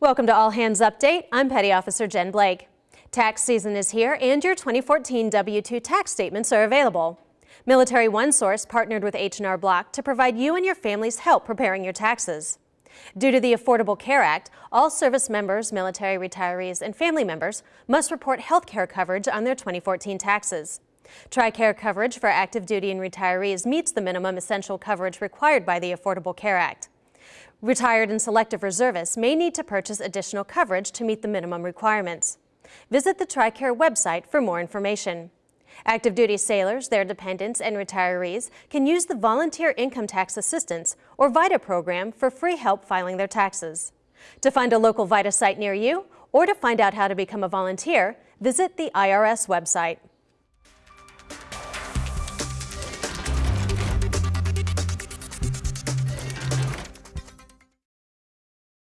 Welcome to All Hands Update. I'm Petty Officer Jen Blake. Tax season is here and your 2014 W-2 tax statements are available. Military OneSource partnered with H&R Block to provide you and your families help preparing your taxes. Due to the Affordable Care Act, all service members, military retirees, and family members must report health care coverage on their 2014 taxes. TRICARE coverage for active duty and retirees meets the minimum essential coverage required by the Affordable Care Act. Retired and selective reservists may need to purchase additional coverage to meet the minimum requirements. Visit the TRICARE website for more information. Active duty sailors, their dependents, and retirees can use the Volunteer Income Tax Assistance or VITA program for free help filing their taxes. To find a local VITA site near you or to find out how to become a volunteer, visit the IRS website.